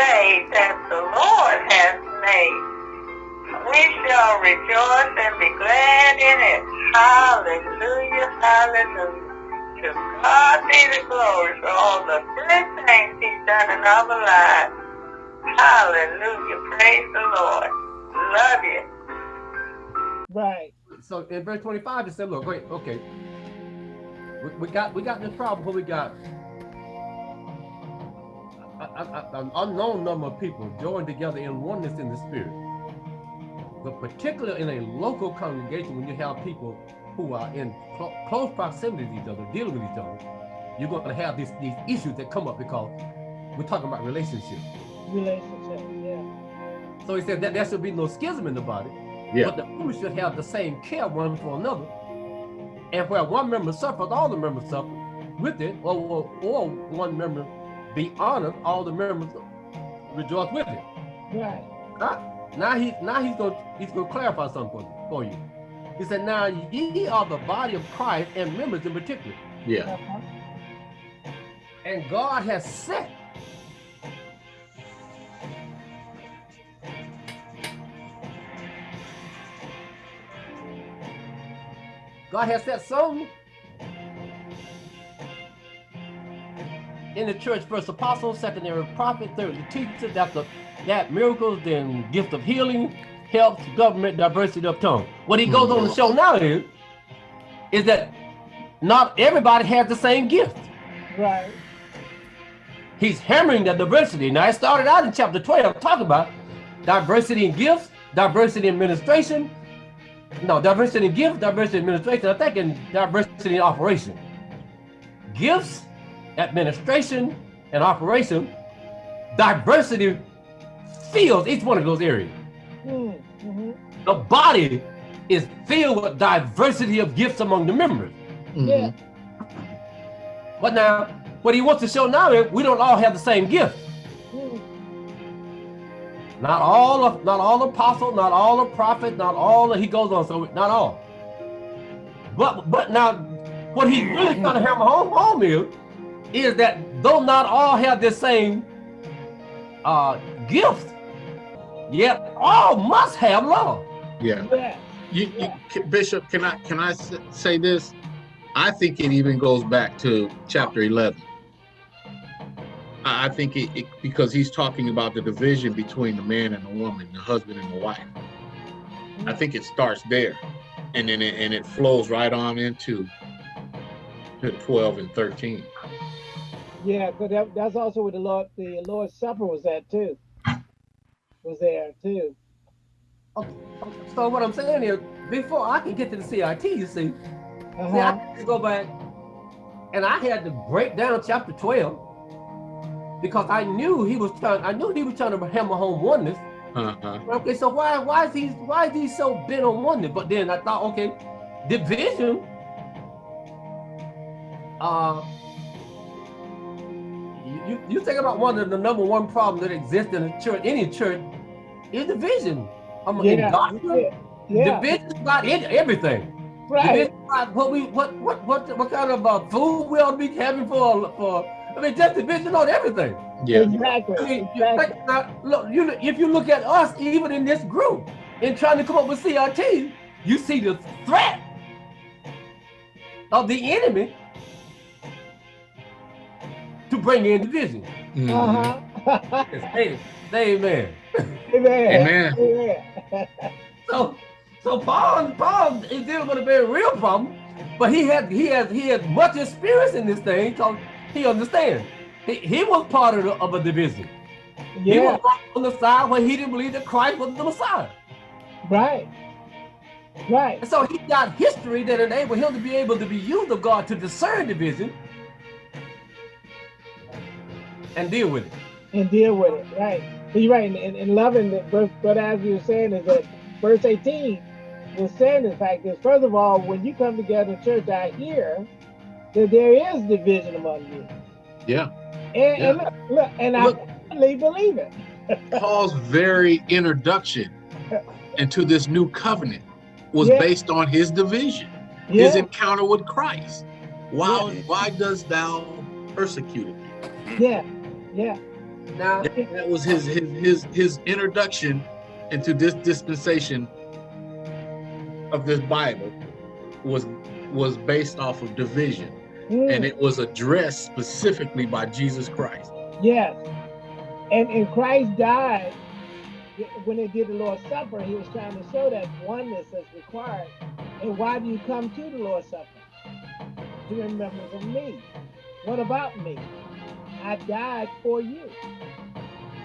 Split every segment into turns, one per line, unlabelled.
day that the Lord has made. We shall rejoice and be glad in it. Hallelujah, hallelujah. To God be the glory for all the good things he's done in our lives. Hallelujah, praise the Lord. Love you.
Right.
So in verse 25, it said, look, wait, okay. We, we got we got this problem where we got an unknown number of people joined together in oneness in the spirit. But particularly in a local congregation, when you have people who are in clo- close proximity to each other, dealing with each other, you're going to have these, these issues that come up because we're talking about relationships.
Relationship. Yeah.
So he said that there should be no schism in the body,
Yeah.
but the members should have the same care one for another. And where one member suffers, all the members suffer with it, or, or, or one member be honored, all the members rejoice with him.
Right.
Huh? Now he now he's gonna he's going to clarify something for, for you. He said, "Now ye are the body of Christ and members in particular,
Yeah.
And God has set God has set some in the church first apostles, secondary prophet, third the teacher, that's the that miracles, then gift of healing, helps, government, diversity of tongue. What he goes on to show now is, is that not everybody has the same gift.
Right.
He's hammering the diversity. Now, it started out in chapter 12 talking about diversity in gifts, diversity in administration. No, diversity in gifts, diversity in administration. I think in diversity in operation. Gifts, administration, and operation, diversity fills each one of those areas.
Mm, mhm.
The body is filled with diversity of gifts among the members.
Yeah.
But now, what he wants to show now is we don't all have the same gift.
Mm,
Not all of, not all apostles, not all the prophet, not all. That he goes on, so not all. But but now, what he's really trying to hammer home home is, is that though not all have the same uh gift, yet all must have love.
Yeah. You, you, Bishop, can I can I say this? I think it even goes back to chapter 11. I think it, it because he's talking about the division between the man and the woman, the husband and the wife. I think it starts there, and then it, and it flows right on into to 12 and 13.
Yeah, because that, that's also where the Lord, the Lord's Supper was at too. Was there too. Okay.
So what I'm saying is, before I can get to the CIT, you see, See, I
Uh-huh.
had to go back and I had to break down chapter 12 because I knew he was trying, I knew he was trying to hammer home oneness.
Uh-huh.
Okay, so why why is he why is he so bent on oneness? But then I thought, okay, division. Uh you, you, you think about one of the number one problem that exists in a church, any church, is division. I'm in
Yeah.
doctrine,
Yeah. yeah.
division about it- everything.
Right.
Division about what we what what what what kind of uh, food we ought to be having for for I mean just division on everything.
Yeah.
Exactly.
I mean, you,
exactly.
like, now, look, you if you look at us even in this group in trying to come up with CRT, you see the threat of the enemy to bring in division.
Mhm.
Uh-huh.
Hey, amen.
Amen.
Amen.
Amen.
So, so Paul, Paul is dealing with a very real problem, but he had he has he has much experience in this thing because he understands. He, he was part of, the, of a division. He was on the side where he didn't believe that Christ was the Messiah.
Right. Right.
And so he got history that enabled him to be able to be used of God to discern division and deal with it.
and deal with it. Right. But you're right. And, and, loving the verse, but as you were saying, is that verse 18 was saying the fact is, first of all, when you come together in church, I hear that there is division among you.
Yeah.
And, and look, look, and
Look.
I really believe it.
Paul's very introduction into this new covenant was
Yeah.
based on his division, his encounter with Christ. Why,
Yeah.
why does thou persecute me?
Yeah. Yeah.
Now,
That, that was his, his his his introduction into this dispensation of this Bible was was based off of division,
Mm,
and it was addressed specifically by Jesus Christ.
yes. And and Christ died when they did the Lord's Supper. He was trying to show that oneness is required. And why do you come to the Lord's Supper? To remember of me. What about me? I died for you.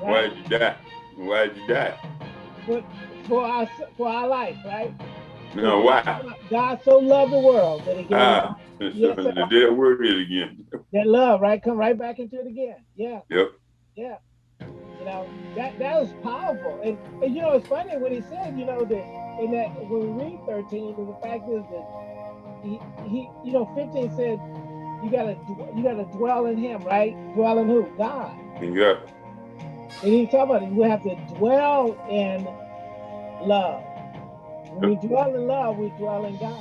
Why did you die? Why did you die?
For, for our for our life, right?
No, why?
God so loved the world that he gave
Ah,
Yes,
the dead word it again.
that love, right? Come right back into it again. Yeah,
Yep.
yeah. You know, that that was powerful. And, and you know, it's funny when he said, you know, that in that when we read 13, and the fact is that he, he you know, 15 said you gotta you gotta dwell in him, right? Dwell in who? God.
And yeah,
And he talked about it. We have to dwell in love. When we dwell in love, we dwell in God.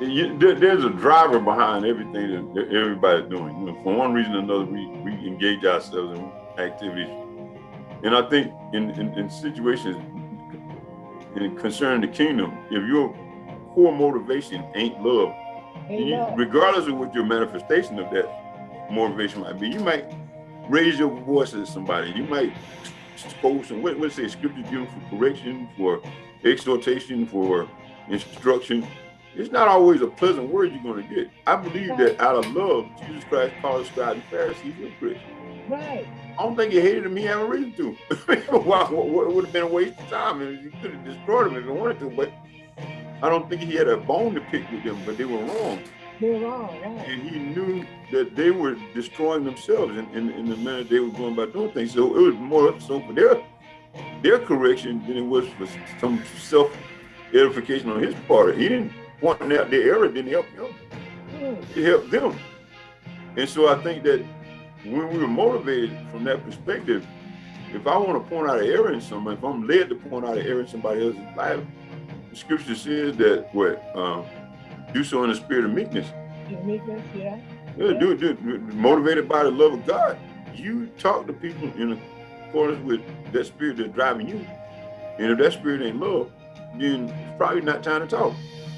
You- there- there's a driver behind everything that- everybody's doing. You know, for one reason or another, we, we engage ourselves in activities. And I think in, in, in situations in concerning the kingdom, if your core motivation ain't love, you, regardless of what your manifestation of that motivation might be, you might raise your voice at somebody. You might quote some what what say scripture given for correction, for exhortation, for instruction. It's not always a pleasant word you're going to get. I believe that out of love, Jesus Christ called the scribes and Pharisees hypocrites.
Right.
I don't think he hated them. He had a reason to. What, what would have been a waste of time? And he could have destroyed them if he wanted to. But I don't think he had a bone to pick with them. But they were wrong,
They were wrong, right?
and he knew that they were destroying themselves in, in, in the manner they were going about doing things. So it was more so for their their correction than it was for some self edification on his part. He didn't point out their error. Didn't help him it hmm. helped them. And so I think that when we were motivated from that perspective, if I want to point out an error in someone, if I'm led to point out an error in somebody else's life, the scripture says that what um, do so in the spirit of meekness.
meekness, yeah.
Yeah, do, do, do- motivated by the love of God. You talk to people in accordance with that spirit that's driving you. And if that spirit ain't love, then it's probably not time to talk.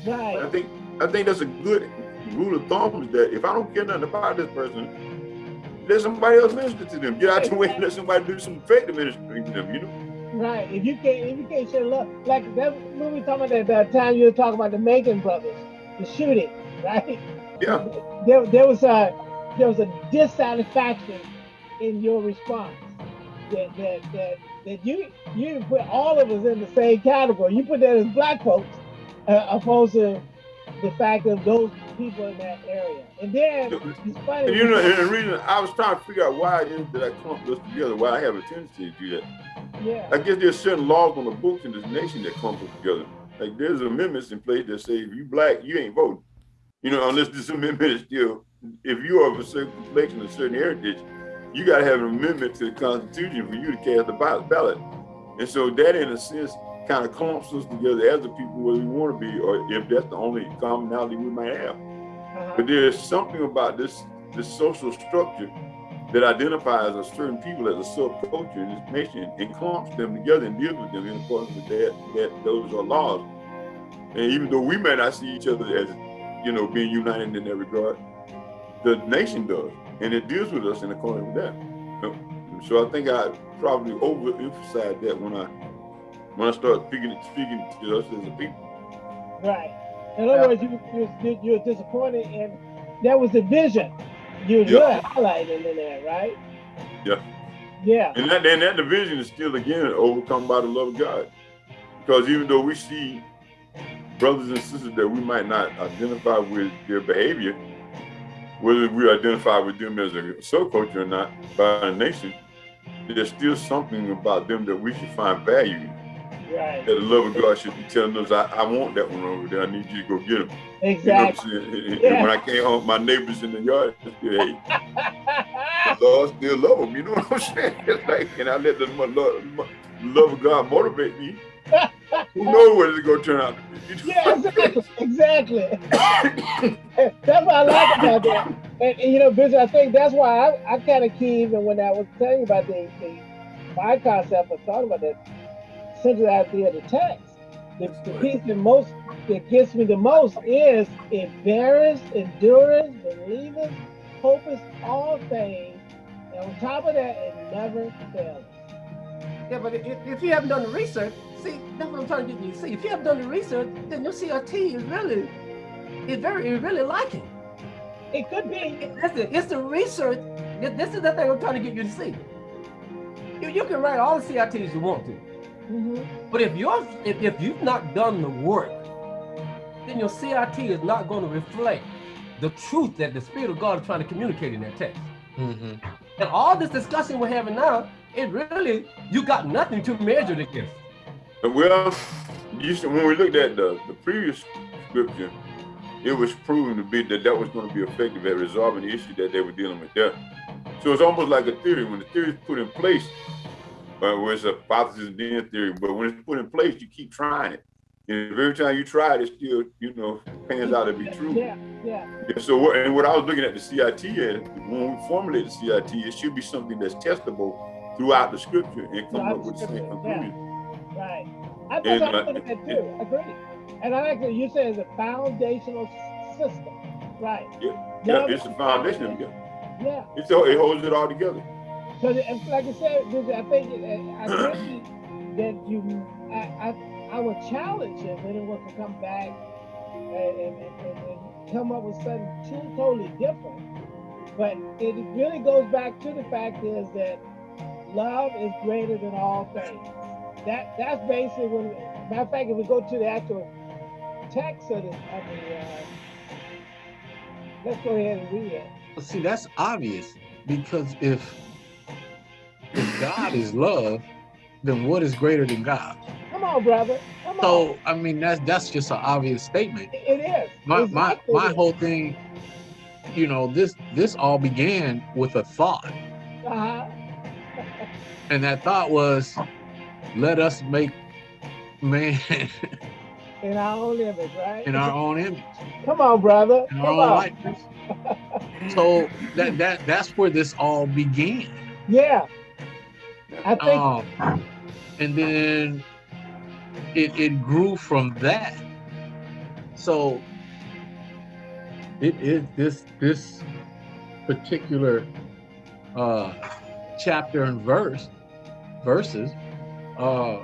I think I think that's a good rule of thumb is that if I don't care nothing about this person, let somebody else minister to them. Get out the way and let somebody do some effective ministering to them, you know?
Right. If you can't if you can't show love like that when we talking about that, that time you were talking about the Macon brothers, the shooting, right?
Yeah.
There there was a there was a dissatisfaction in your response. That that that that you you didn't put all of us in the same category. You put that as black folks uh, opposed to the fact of those people in that area. And then it's funny.
And you know, and the reason I was trying to figure out why it is that I clump us together, why I have a tendency to do that.
yeah.
I guess there's certain laws on the books in this nation that clump us together. Like there's amendments in place that say if you black, you ain't voting. You know, unless this amendment is still, if you are of a certain complexion, a certain heritage, you gotta have an amendment to the Constitution for you to cast the ballot- ballot. And so that, in a sense, kind of clumps us together as the people where we want to be, or if that's the only commonality we might have.
Uh-huh.
But there is something about this this social structure that identifies a certain people as a subculture in this nation and clumps them together and deals with them in accordance with that, that those are laws. And even though we may not see each other as, you know, being united in that regard, the nation does, and it deals with us in accordance with that. So I think I probably overemphasized that when I when I started speaking speaking to us as a people.
Right. In other words, you you you were disappointed, and that was the vision you
Yeah.
really highlighted in there, right?
Yeah.
Yeah.
And that and that division is still again overcome by the love of God. Because even though we see brothers and sisters that we might not identify with their behavior, whether we identify with them as a subculture or not by the nation, there's still something about them that we should find value in.
Right.
That the love of God should be telling us, I, I want that one over there. I need you to go get him. You know
Exactly.
I'm saying? And-
Yeah.
And when I came home, my neighbors in the yard, they still, hey, the Lord still love them. You know what I'm saying? It's like, and I let the love, love of God motivate me. Who knows what it's gonna turn out to be?
Yeah, exactly. Exactly. That's what I like about that. And, and, you know, Bishop, I think that's why I, I kind of key even when I was telling you about the, the my concept of thought about that idea of the text. The, the piece that most that gets me the most is it beareth, endurance, believeth, hopeth all things, and on top of that, it never fails.
Yeah, but if, if you haven't done the research, see, that's what I'm trying to get you to see. If you haven't done the research, then your CRT is really, it's very, it's really lacking.
It could be.
Listen, it's the research. This is the thing I'm trying to get you to see. You, you can write all the CRTs you want to.
Mm -hmm.
But if you're if, if you've not done the work, then your CRT is not going to reflect the truth that the Spirit of God is trying to communicate in that text.
Mm -hmm.
And all this discussion we're having now, it really you got nothing to measure it against.
Well, you should, when we looked at the, the previous scripture, it was proven to be that that was going to be effective at resolving the issue that they were dealing with there. So it's almost like a theory. When the theory is put in place, uh, where it's a hypothesis then theory, but when it's put in place, you keep trying it. And every time you try it, it still, you know, pans out to be true.
Yeah, yeah.
yeah so, what, and what I was looking at the CIT as, when we formulate the CIT, it should be something that's testable throughout the scripture and come up with the same conclusion.
Yeah. Right. I think
And,
I
uh,
think that too. Agree. And I like that you said it's a foundational system. Right.
Yeah, yeah, it's a
is
foundation it.
Yeah.
It's, it holds it all together.
Because like I said, I think I agree that you, I, I, would challenge if anyone could come back and, and, and, and come up with something totally different. But it really goes back to the fact is that love is greater than all things. That that's basically when. Matter of fact, if we go to the actual text of the, of the uh, let's go ahead and read it.
See, that's obvious because if God is love, then what is greater than God?
Come on, brother. Come on.
So I mean, that's that's just an obvious statement.
It is.
My my my whole thing, you know, this this all began with a thought,
Uh-huh.
and that thought was, let us make man
In our own image, right?
in our own image,
Come on, brother.
in
Come
our own
on.
likeness. So that that that's where this all began.
Yeah. I think
Um, and then it, it grew from that. So it is this this particular uh chapter and verse verses uh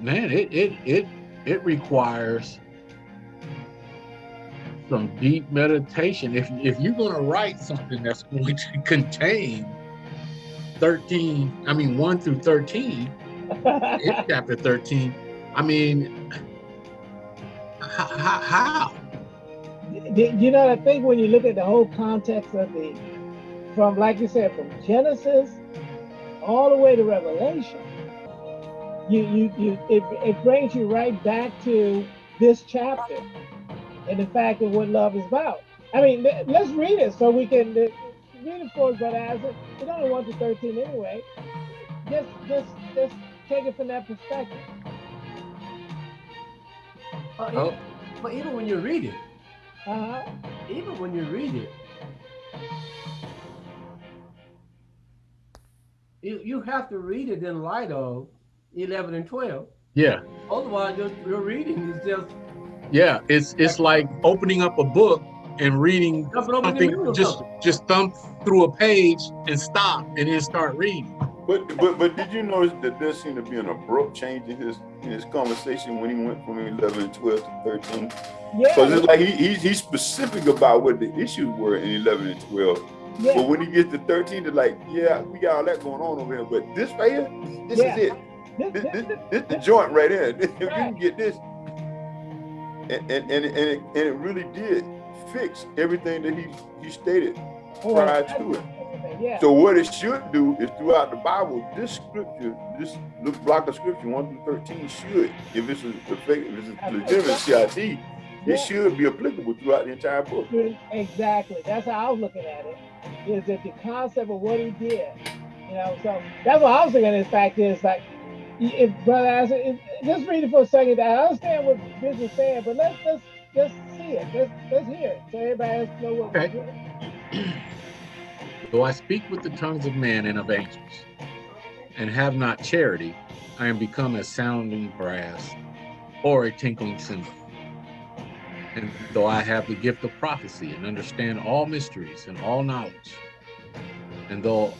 man it it it it requires some deep meditation if if you're going to write something that's going to contain 13 i mean 1 through 13 in chapter 13 i mean how, how
you know, I think when you look at the whole context of the, from like you said, from Genesis all the way to Revelation, you you you it, it brings you right back to this chapter and the fact of what love is about. I mean, let- let's read it so we can uh, read it but as it, it's only one to thirteen anyway. Just just just take it from that perspective.
Uh, even-
Oh.
But even when you read it,
Uh-huh.
even when you read it, you, you have to read it in light of 11 and 12.
yeah
Otherwise, your, your reading is just
yeah it's it's like opening up a book and reading
jumping over in the middle
something just just thumb through a page and stop and then start reading
But but but did you notice that there seemed to be an abrupt change in his in his conversation when he went from 11 and 12 to 13? Because
Yeah.
it's like he, he's he's specific about what the issues were in 11 and 12.
Yeah.
But when he gets to 13, they're like, yeah, we got all that going on over here. But this right here, this
Yeah.
is it.
This-
This,
this-
this, this the joint right here. If you can get this. And and, and, and, it, and it really did fix everything that he, he stated
Oh,
prior to it.
Yeah.
So what it should do is throughout the Bible, this scripture, this little block of scripture, one through thirteen, should, if it's a if it's a legitimate CIT,
Yeah.
it should be applicable throughout the entire book.
Exactly. That's how I was looking at it. Is that the concept of what he did? You know, so that's what I was looking at. In fact, is like, if brother, I said, if, just read it for a second. I understand what Bishop is saying, but let's let's let's see it. Let's let's hear it, so everybody else know what
Okay.
we're doing.
Though I speak with the tongues of men and of angels, and have not charity, I am become as sounding brass or a tinkling cymbal. And though I have the gift of prophecy and understand all mysteries and all knowledge, and though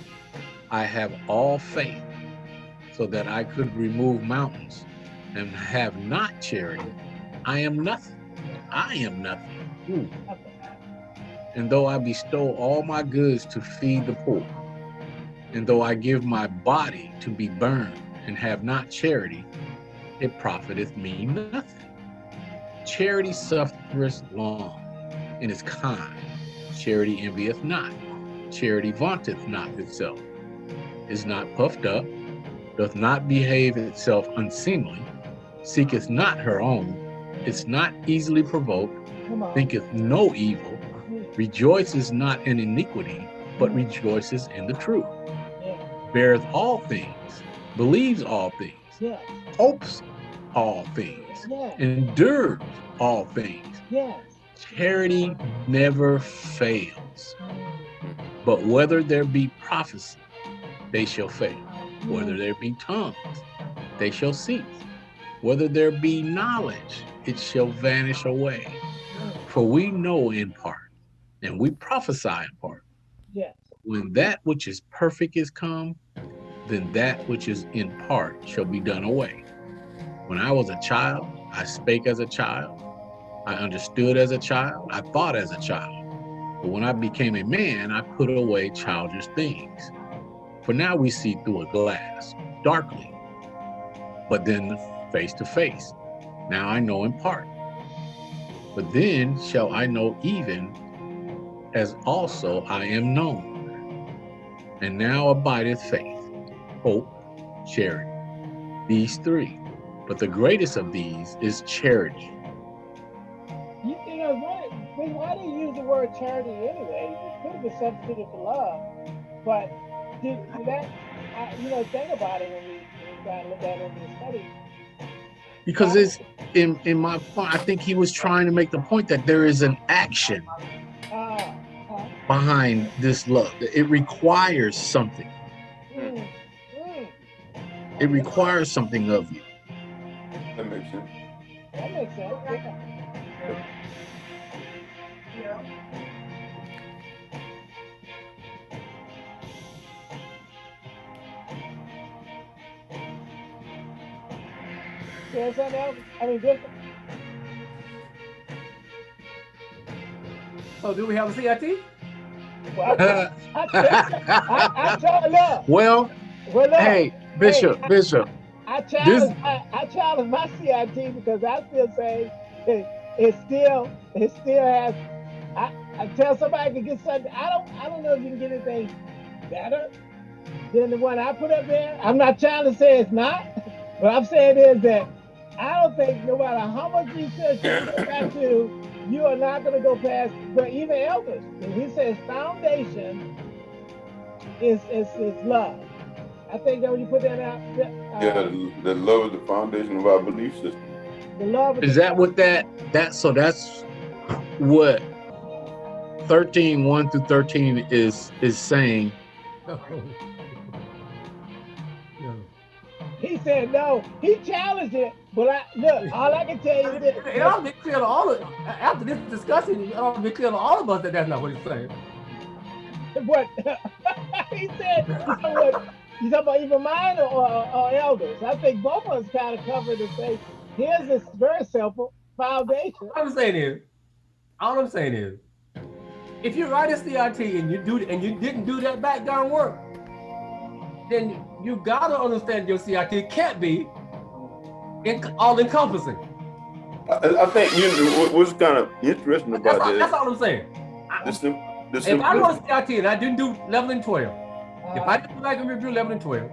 I have all faith so that I could remove mountains and have not charity, I am nothing. I am nothing. Ooh. And though I bestow all my goods to feed the poor, and though I give my body to be burned and have not charity, it profiteth me nothing. Charity suffereth long and is kind. Charity envieth not. Charity vaunteth not itself, is not puffed up, doth not behave itself unseemly, seeketh not her own, is not easily provoked, thinketh no evil, rejoices not in iniquity, but rejoices in the truth, beareth all things, believes all things, hopes all things, endures all things. Charity never fails. But whether there be prophecy, they shall fail. Whether there be tongues, they shall cease. Whether there be knowledge, it shall vanish away. For we know in part, and we prophesy in part.
Yes.
When that which is perfect is come, then that which is in part shall be done away. When I was a child, I spake as a child. I understood as a child. I thought as a child. But when I became a man, I put away childish things. For now we see through a glass, darkly, but then face to face. Now I know in part. But then shall I know even as also I am known. And now abideth faith, hope, charity. These three. But the greatest of these is charity.
You, you know, why, why do you use the word charity anyway? It could have been substituted for love. But did, did that, I, you know, think about it when we, when we to look at it in the study.
Because it's in in my point, I think he was trying to make the point that there is an action behind this love. It requires something. It requires something of you.
That makes sense.
that makes sense. Yeah. You know something else? I mean, this, oh,
So do we have a CIT?
Well, look,
well,
well, look,
hey, Bishop,
I-
Bishop,
I challenge, I, I challenge my CIT because I still say it, it still, it still has. I, I tell somebody to get something. I don't, I don't know if you can get anything better than the one I put up there. I'm not trying to say it's not, but I'm saying is that I don't think no matter how much research you go back to, you are not going to go past. But even elders, when he says foundation is is is love. I think that when you put that out, uh,
Yeah, the, the love is the foundation of our belief system.
the love
is that what that that so that's what 13 1 through 13 is is saying
Said no. He challenged it, but I look. All I can tell you is
It
this.
ought to be clear to all of after this discussion. It ought to be clear to all of us that that's not what he's saying.
What he said. What? You talking about even mine or, or, or elders? I think both of us kind of covered and say, here's this very simple foundation.
All I'm saying is, all I'm saying is, if you write a CRT and you do and you didn't do that background work, then you gotta understand your CRT can't be in, all encompassing.
I, I think you know what- what's kind of interesting
That's
about
all,
that.
that's all I'm saying.
The, sim, the
If I wrote
simplicity.
a CRT and I didn't do 11 and 12, if
Uh,
I didn't like and review 11 and 12,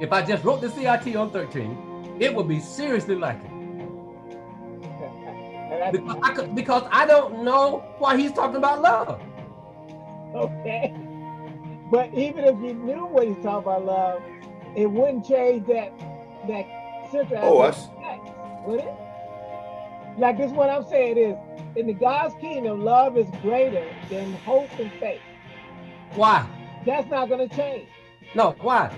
if I just wrote the CRT on 13, it would be seriously lacking. Because I, could, because I don't know why he's talking about love.
okay. But even if you knew what he's talking about love, it wouldn't change that that central
Oh, I
aspect would it? Like this, what I'm saying is, in the God's kingdom, love is greater than hope and faith.
Why?
That's not going to change.
No, why?